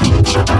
Thank you.